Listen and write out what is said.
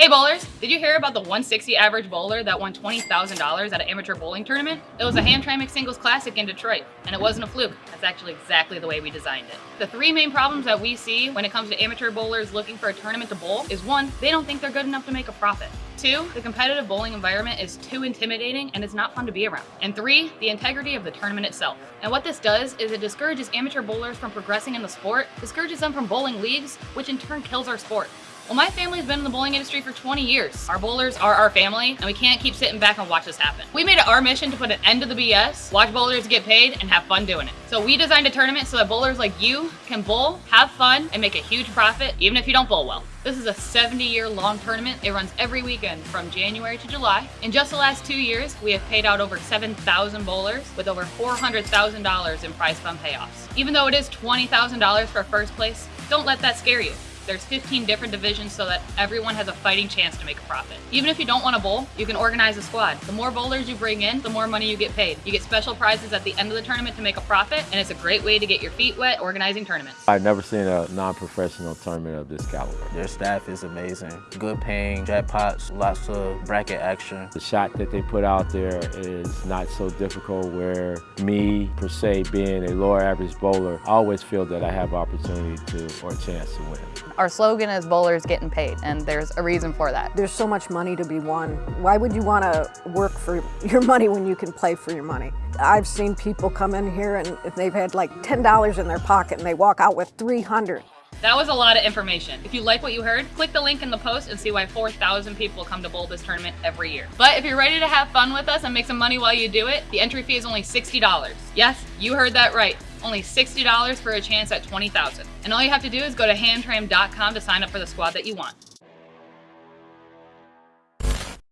Hey bowlers, did you hear about the 160 average bowler that won $20,000 at an amateur bowling tournament? It was a Hamtramck Singles Classic in Detroit, and it wasn't a fluke. That's actually exactly the way we designed it. The three main problems that we see when it comes to amateur bowlers looking for a tournament to bowl is one, they don't think they're good enough to make a profit. Two, the competitive bowling environment is too intimidating and it's not fun to be around. And three, the integrity of the tournament itself. And what this does is it discourages amateur bowlers from progressing in the sport, discourages them from bowling leagues, which in turn kills our sport. Well, my family's been in the bowling industry for 20 years. Our bowlers are our family, and we can't keep sitting back and watch this happen. We made it our mission to put an end to the BS, watch bowlers get paid, and have fun doing it. So we designed a tournament so that bowlers like you can bowl, have fun, and make a huge profit, even if you don't bowl well. This is a 70 year long tournament. It runs every weekend from January to July. In just the last two years, we have paid out over 7,000 bowlers with over $400,000 in prize fund payoffs. Even though it is $20,000 for first place, don't let that scare you. There's 15 different divisions so that everyone has a fighting chance to make a profit. Even if you don't want to bowl, you can organize a squad. The more bowlers you bring in, the more money you get paid. You get special prizes at the end of the tournament to make a profit, and it's a great way to get your feet wet organizing tournaments. I've never seen a non-professional tournament of this caliber. Their staff is amazing. Good paying, jackpots, lots of bracket action. The shot that they put out there is not so difficult where me, per se, being a lower average bowler, I always feel that I have opportunity to or a chance to win. Our slogan is bowlers getting paid, and there's a reason for that. There's so much money to be won. Why would you want to work for your money when you can play for your money? I've seen people come in here and they've had like $10 in their pocket and they walk out with 300. That was a lot of information. If you like what you heard, click the link in the post and see why 4,000 people come to bowl this tournament every year. But if you're ready to have fun with us and make some money while you do it, the entry fee is only $60. Yes, you heard that right. Only $60 for a chance at 20,000. And all you have to do is go to hamtram.com to sign up for the squad that you want.